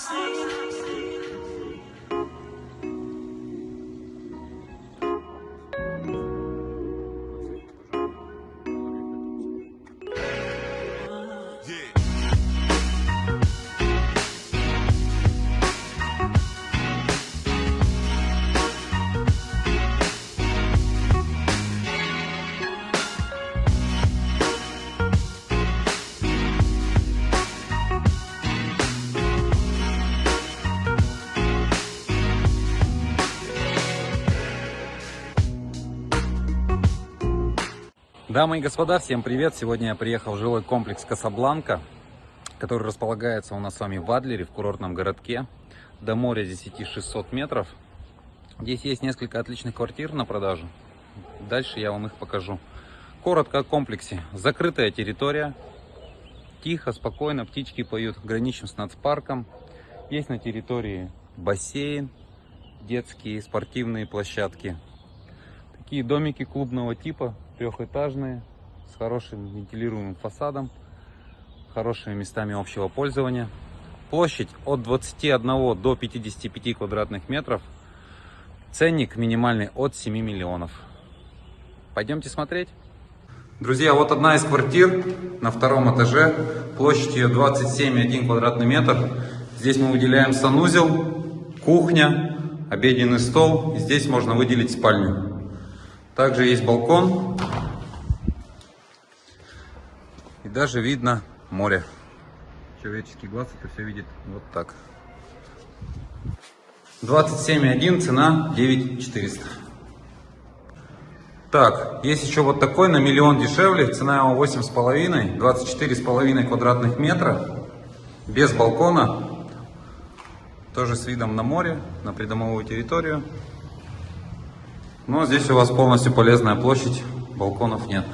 singing. Дамы и господа, всем привет! Сегодня я приехал в жилой комплекс Касабланка, который располагается у нас с вами в Адлере, в курортном городке. До моря здесь идти 600 метров. Здесь есть несколько отличных квартир на продажу. Дальше я вам их покажу. Коротко о комплексе. Закрытая территория. Тихо, спокойно, птички поют. Граничим с нацпарком. Есть на территории бассейн, детские спортивные площадки. Такие домики клубного типа трехэтажные, с хорошим вентилируемым фасадом, хорошими местами общего пользования. Площадь от 21 до 55 квадратных метров. Ценник минимальный от 7 миллионов. Пойдемте смотреть. Друзья, вот одна из квартир на втором этаже. Площадь ее 27,1 квадратный метр. Здесь мы выделяем санузел, кухня, обеденный стол. Здесь можно выделить спальню. Также есть балкон. И даже видно море. Человеческий глаз это все видит вот так. 27,1, цена 9400. Так, есть еще вот такой на миллион дешевле, цена его 8,5, 24,5 квадратных метра, без балкона, тоже с видом на море, на придомовую территорию. Но здесь у вас полностью полезная площадь, балконов нет.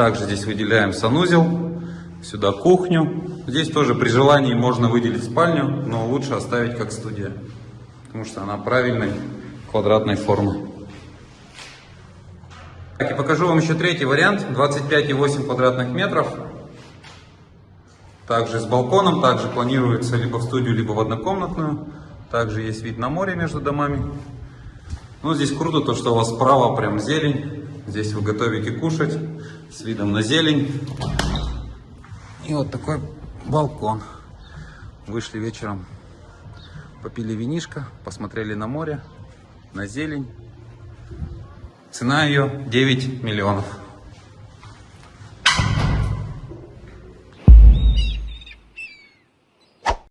Также здесь выделяем санузел, сюда кухню. Здесь тоже при желании можно выделить спальню, но лучше оставить как студия, потому что она правильной квадратной формы. Так, и покажу вам еще третий вариант, 25,8 квадратных метров. Также с балконом, также планируется либо в студию, либо в однокомнатную. Также есть вид на море между домами. Ну, здесь круто то, что у вас справа прям зелень. Здесь вы готовите кушать с видом на зелень. И вот такой балкон. Вышли вечером, попили винишко, посмотрели на море, на зелень. Цена ее 9 миллионов.